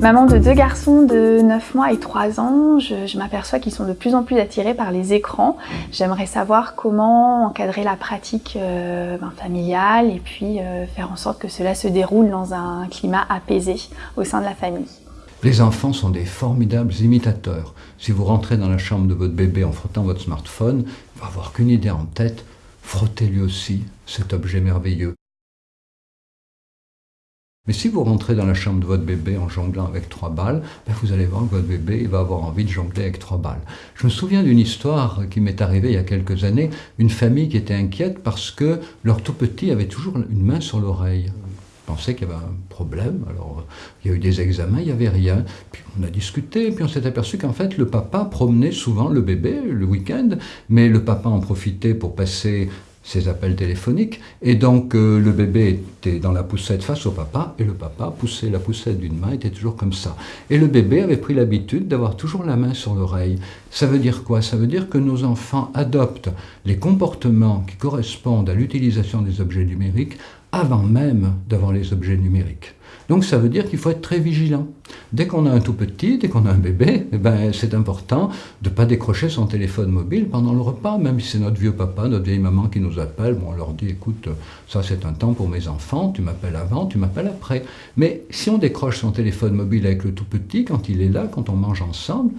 Maman de deux garçons de 9 mois et 3 ans, je, m'aperçois qu'ils sont de plus en plus attirés par les écrans. J'aimerais savoir comment encadrer la pratique euh, ben, familiale et puis euh, faire en sorte que cela se déroule dans un climat apaisé au sein de la famille. Les enfants sont des formidables imitateurs. Si vous rentrez dans la chambre de votre bébé en frottant votre smartphone, il va avoir qu'une idée en tête, frottez lui aussi cet objet merveilleux. Mais si vous rentrez dans la chambre de votre bébé en jonglant avec trois balles, ben vous allez voir que votre bébé va avoir envie de jongler avec trois balles. Je me souviens d'une histoire qui m'est arrivée il y a quelques années, une famille qui était inquiète parce que leur tout petit avait toujours une main sur l'oreille pensait qu'il y avait un problème. Alors, il y a eu des examens, il n'y avait rien. Puis on a discuté, puis on s'est aperçu qu'en fait, le papa promenait souvent le bébé le week-end, mais le papa en profitait pour passer ses appels téléphoniques. Et donc euh, le bébé était dans la poussette face au papa, et le papa poussait la poussette d'une main, était toujours comme ça. Et le bébé avait pris l'habitude d'avoir toujours la main sur l'oreille. Ça veut dire quoi? Ça veut dire que nos enfants adoptent les comportements qui correspondent à l'utilisation des objets numériques avant même d'avoir les objets numériques. Donc ça veut dire qu'il faut être très vigilant. Dès qu'on a un tout petit, dès qu'on a un bébé, eh ben, c'est important de ne pas décrocher son téléphone mobile pendant le repas, même si c'est notre vieux papa, notre vieille maman qui nous appelle, bon, on leur dit, écoute, ça c'est un temps pour mes enfants, tu m'appelles avant, tu m'appelles après. Mais si on décroche son téléphone mobile avec le tout petit, quand il est là, quand on mange ensemble,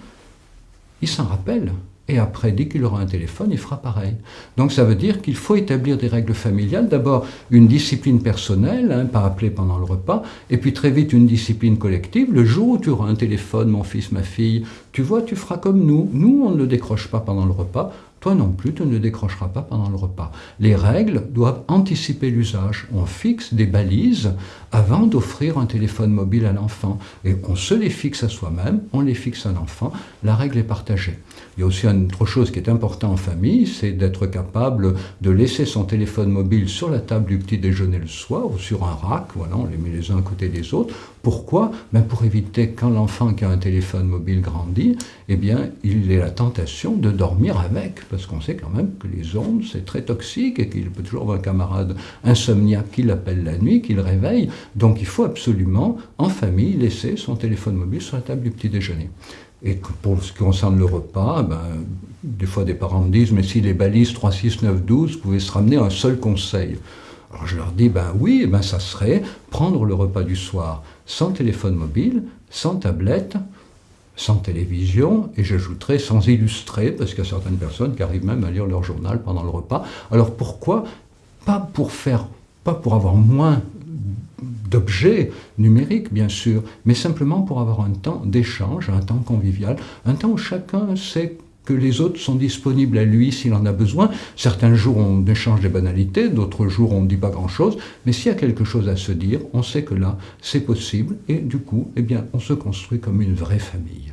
il s'en rappelle. Et après, dès qu'il aura un téléphone, il fera pareil. Donc ça veut dire qu'il faut établir des règles familiales. D'abord, une discipline personnelle, hein, pas appelée pendant le repas, et puis très vite une discipline collective. Le jour où tu auras un téléphone, mon fils, ma fille, tu vois, tu feras comme nous. Nous, on ne le décroche pas pendant le repas. Toi non plus, tu ne décrocheras pas pendant le repas. Les règles doivent anticiper l'usage. On fixe des balises avant d'offrir un téléphone mobile à l'enfant. Et on se les fixe à soi-même, on les fixe à l'enfant. La règle est partagée. Il y a aussi une autre chose qui est importante en famille, c'est d'être capable de laisser son téléphone mobile sur la table du petit déjeuner le soir ou sur un rack. Voilà, on les met les uns à côté des autres. Pourquoi? Ben Pour éviter quand l'enfant qui a un téléphone mobile grandit, eh bien, il ait la tentation de dormir avec parce qu'on sait quand même que les ondes, c'est très toxique et qu'il peut toujours avoir un camarade insomniaque qui l'appelle la nuit, qui le réveille. Donc il faut absolument, en famille, laisser son téléphone mobile sur la table du petit déjeuner. Et pour ce qui concerne le repas, ben, des fois des parents me disent, mais si les balises 3, 6, 9, 12 pouvaient se ramener à un seul conseil. Alors je leur dis, ben oui, ben ça serait prendre le repas du soir sans téléphone mobile, sans tablette, sans télévision, et j'ajouterai sans illustrer, parce qu'il y a certaines personnes qui arrivent même à lire leur journal pendant le repas. Alors pourquoi Pas pour faire, pas pour avoir moins d'objets numériques, bien sûr, mais simplement pour avoir un temps d'échange, un temps convivial, un temps où chacun sait que les autres sont disponibles à lui s'il en a besoin. Certains jours, on échange des banalités, d'autres jours, on ne dit pas grand-chose, mais s'il y a quelque chose à se dire, on sait que là, c'est possible, et du coup, eh bien, on se construit comme une vraie famille.